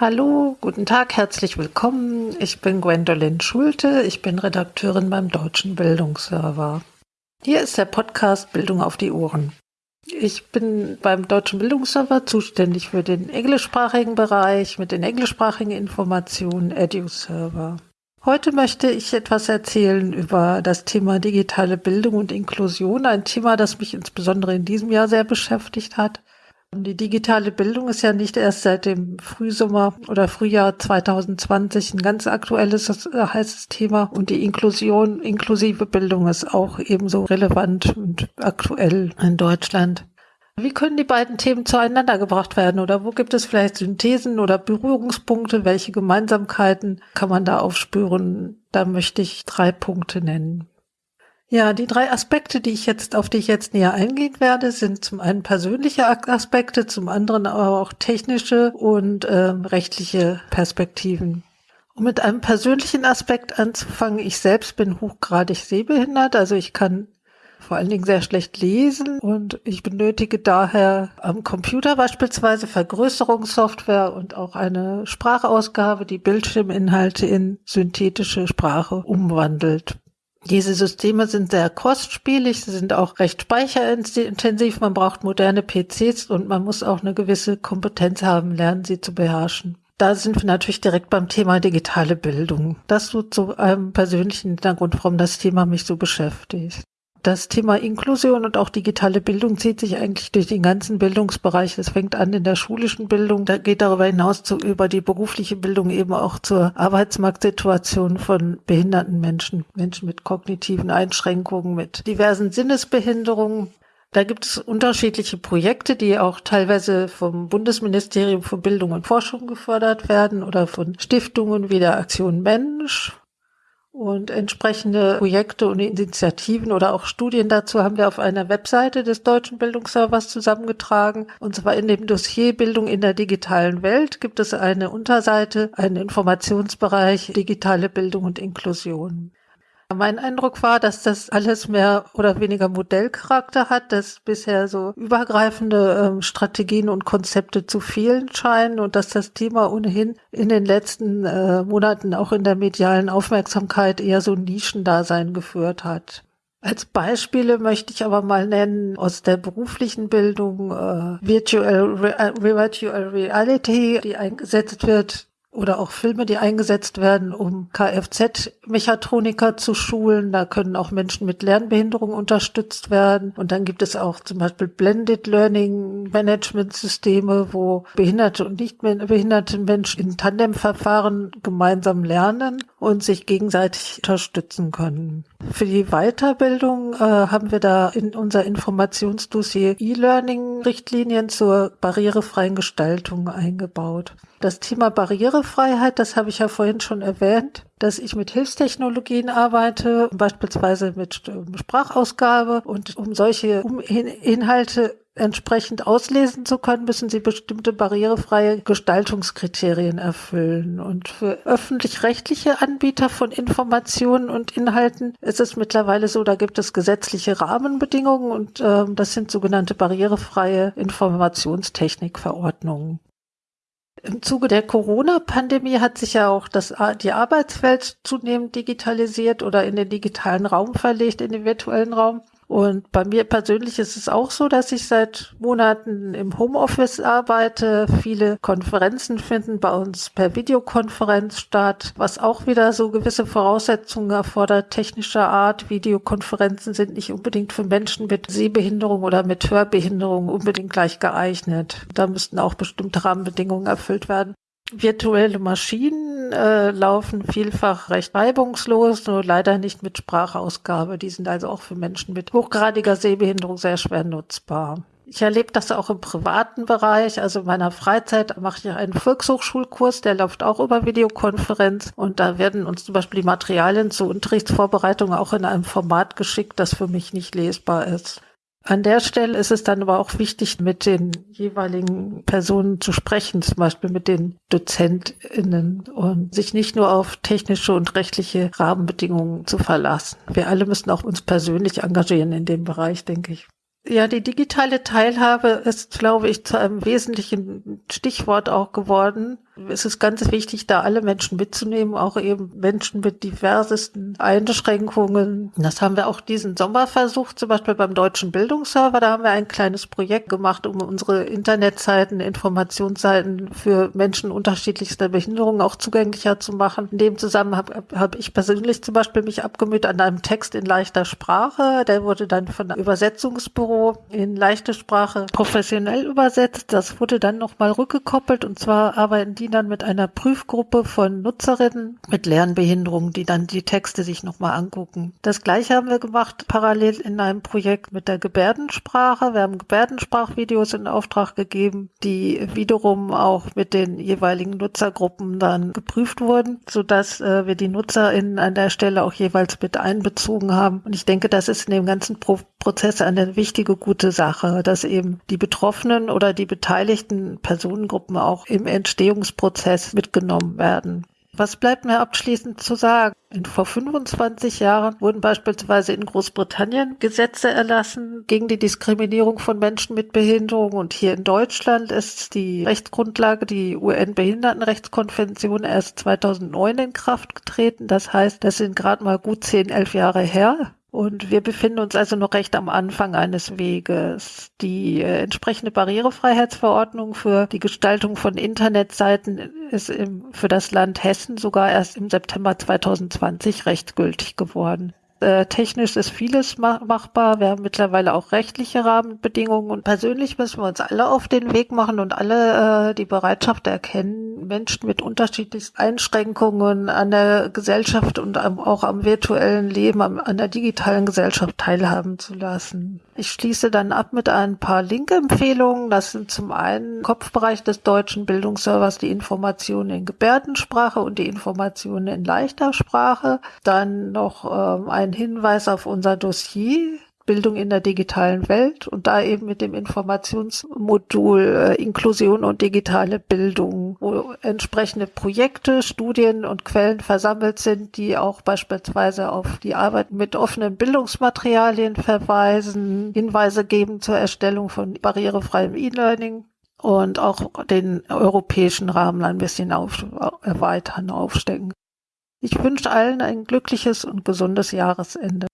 Hallo, guten Tag, herzlich willkommen. Ich bin Gwendolyn Schulte, ich bin Redakteurin beim Deutschen Bildungsserver. Hier ist der Podcast Bildung auf die Ohren. Ich bin beim Deutschen Bildungsserver zuständig für den englischsprachigen Bereich mit den englischsprachigen Informationen EduServer. Heute möchte ich etwas erzählen über das Thema digitale Bildung und Inklusion, ein Thema, das mich insbesondere in diesem Jahr sehr beschäftigt hat. Die digitale Bildung ist ja nicht erst seit dem Frühsommer oder Frühjahr 2020 ein ganz aktuelles, äh, heißes Thema. Und die Inklusion, inklusive Bildung ist auch ebenso relevant und aktuell in Deutschland. Wie können die beiden Themen zueinander gebracht werden oder wo gibt es vielleicht Synthesen oder Berührungspunkte? Welche Gemeinsamkeiten kann man da aufspüren? Da möchte ich drei Punkte nennen. Ja, die drei Aspekte, die ich jetzt, auf die ich jetzt näher eingehen werde, sind zum einen persönliche Aspekte, zum anderen aber auch technische und äh, rechtliche Perspektiven. Um mit einem persönlichen Aspekt anzufangen, ich selbst bin hochgradig sehbehindert, also ich kann vor allen Dingen sehr schlecht lesen und ich benötige daher am Computer beispielsweise Vergrößerungssoftware und auch eine Sprachausgabe, die Bildschirminhalte in synthetische Sprache umwandelt. Diese Systeme sind sehr kostspielig, sie sind auch recht speicherintensiv, man braucht moderne PCs und man muss auch eine gewisse Kompetenz haben, lernen sie zu beherrschen. Da sind wir natürlich direkt beim Thema digitale Bildung. Das so zu einem persönlichen Hintergrund, warum das Thema mich so beschäftigt. Das Thema Inklusion und auch digitale Bildung zieht sich eigentlich durch den ganzen Bildungsbereich. Es fängt an in der schulischen Bildung, da geht darüber hinaus zu, über die berufliche Bildung eben auch zur Arbeitsmarktsituation von behinderten Menschen, Menschen mit kognitiven Einschränkungen, mit diversen Sinnesbehinderungen. Da gibt es unterschiedliche Projekte, die auch teilweise vom Bundesministerium für Bildung und Forschung gefördert werden oder von Stiftungen wie der Aktion Mensch und entsprechende Projekte und Initiativen oder auch Studien dazu haben wir auf einer Webseite des Deutschen Bildungsservers zusammengetragen. Und zwar in dem Dossier Bildung in der digitalen Welt gibt es eine Unterseite, einen Informationsbereich digitale Bildung und Inklusion. Mein Eindruck war, dass das alles mehr oder weniger Modellcharakter hat, dass bisher so übergreifende ähm, Strategien und Konzepte zu fehlen scheinen und dass das Thema ohnehin in den letzten äh, Monaten auch in der medialen Aufmerksamkeit eher so Nischendasein geführt hat. Als Beispiele möchte ich aber mal nennen aus der beruflichen Bildung äh, Virtual, Re äh, Virtual Reality, die eingesetzt wird oder auch Filme, die eingesetzt werden, um Kfz-Mechatroniker zu schulen. Da können auch Menschen mit Lernbehinderung unterstützt werden. Und dann gibt es auch zum Beispiel Blended Learning Management Systeme, wo behinderte und nicht behinderte Menschen in Tandemverfahren gemeinsam lernen und sich gegenseitig unterstützen können. Für die Weiterbildung äh, haben wir da in unser Informationsdossier E-Learning-Richtlinien zur barrierefreien Gestaltung eingebaut. Das Thema Barrierefreiheit, das habe ich ja vorhin schon erwähnt, dass ich mit Hilfstechnologien arbeite, beispielsweise mit ähm, Sprachausgabe. Und um solche Inhalte entsprechend auslesen zu können, müssen sie bestimmte barrierefreie Gestaltungskriterien erfüllen. Und für öffentlich-rechtliche Anbieter von Informationen und Inhalten ist es mittlerweile so, da gibt es gesetzliche Rahmenbedingungen und äh, das sind sogenannte barrierefreie Informationstechnikverordnungen. Im Zuge der Corona-Pandemie hat sich ja auch das, die Arbeitswelt zunehmend digitalisiert oder in den digitalen Raum verlegt, in den virtuellen Raum. Und bei mir persönlich ist es auch so, dass ich seit Monaten im Homeoffice arbeite. Viele Konferenzen finden bei uns per Videokonferenz statt, was auch wieder so gewisse Voraussetzungen erfordert, technischer Art. Videokonferenzen sind nicht unbedingt für Menschen mit Sehbehinderung oder mit Hörbehinderung unbedingt gleich geeignet. Da müssten auch bestimmte Rahmenbedingungen erfüllt werden. Virtuelle Maschinen äh, laufen vielfach recht reibungslos, nur leider nicht mit Sprachausgabe. Die sind also auch für Menschen mit hochgradiger Sehbehinderung sehr schwer nutzbar. Ich erlebe das auch im privaten Bereich. Also in meiner Freizeit mache ich einen Volkshochschulkurs, der läuft auch über Videokonferenz. Und da werden uns zum Beispiel die Materialien zur Unterrichtsvorbereitung auch in einem Format geschickt, das für mich nicht lesbar ist. An der Stelle ist es dann aber auch wichtig, mit den jeweiligen Personen zu sprechen, zum Beispiel mit den DozentInnen und sich nicht nur auf technische und rechtliche Rahmenbedingungen zu verlassen. Wir alle müssen auch uns persönlich engagieren in dem Bereich, denke ich. Ja, die digitale Teilhabe ist, glaube ich, zu einem wesentlichen Stichwort auch geworden. Ist es ganz wichtig, da alle Menschen mitzunehmen, auch eben Menschen mit diversesten Einschränkungen. Das haben wir auch diesen Sommer versucht, zum Beispiel beim Deutschen Bildungsserver. Da haben wir ein kleines Projekt gemacht, um unsere Internetseiten, Informationsseiten für Menschen unterschiedlichster Behinderungen auch zugänglicher zu machen. In dem Zusammenhang habe hab ich persönlich zum Beispiel mich abgemüht an einem Text in leichter Sprache. Der wurde dann von einem Übersetzungsbüro in leichte Sprache professionell übersetzt. Das wurde dann nochmal rückgekoppelt und zwar arbeiten die dann mit einer Prüfgruppe von Nutzerinnen mit Lernbehinderungen, die dann die Texte sich nochmal angucken. Das gleiche haben wir gemacht parallel in einem Projekt mit der Gebärdensprache. Wir haben Gebärdensprachvideos in Auftrag gegeben, die wiederum auch mit den jeweiligen Nutzergruppen dann geprüft wurden, sodass äh, wir die NutzerInnen an der Stelle auch jeweils mit einbezogen haben. Und ich denke, das ist in dem ganzen Pro Prozess eine wichtige, gute Sache, dass eben die Betroffenen oder die beteiligten Personengruppen auch im Entstehungsprozess mitgenommen werden. Was bleibt mir abschließend zu sagen? vor 25 Jahren wurden beispielsweise in Großbritannien Gesetze erlassen gegen die Diskriminierung von Menschen mit Behinderung. Und hier in Deutschland ist die Rechtsgrundlage, die UN-Behindertenrechtskonvention, erst 2009 in Kraft getreten. Das heißt, das sind gerade mal gut 10, 11 Jahre her. Und wir befinden uns also noch recht am Anfang eines Weges. Die äh, entsprechende Barrierefreiheitsverordnung für die Gestaltung von Internetseiten ist im, für das Land Hessen sogar erst im September 2020 rechtsgültig geworden. Äh, technisch ist vieles machbar. Wir haben mittlerweile auch rechtliche Rahmenbedingungen und persönlich müssen wir uns alle auf den Weg machen und alle äh, die Bereitschaft erkennen, Menschen mit unterschiedlichsten Einschränkungen an der Gesellschaft und auch am virtuellen Leben, an der digitalen Gesellschaft teilhaben zu lassen. Ich schließe dann ab mit ein paar Link-Empfehlungen. Das sind zum einen Kopfbereich des deutschen Bildungsservers die Informationen in Gebärdensprache und die Informationen in leichter Sprache. Dann noch ähm, ein Hinweis auf unser Dossier Bildung in der digitalen Welt und da eben mit dem Informationsmodul äh, Inklusion und digitale Bildung, wo entsprechende Projekte, Studien und Quellen versammelt sind, die auch beispielsweise auf die Arbeit mit offenen Bildungsmaterialien verweisen, Hinweise geben zur Erstellung von barrierefreiem E-Learning und auch den europäischen Rahmen ein bisschen auf, erweitern, aufstecken. Ich wünsche allen ein glückliches und gesundes Jahresende.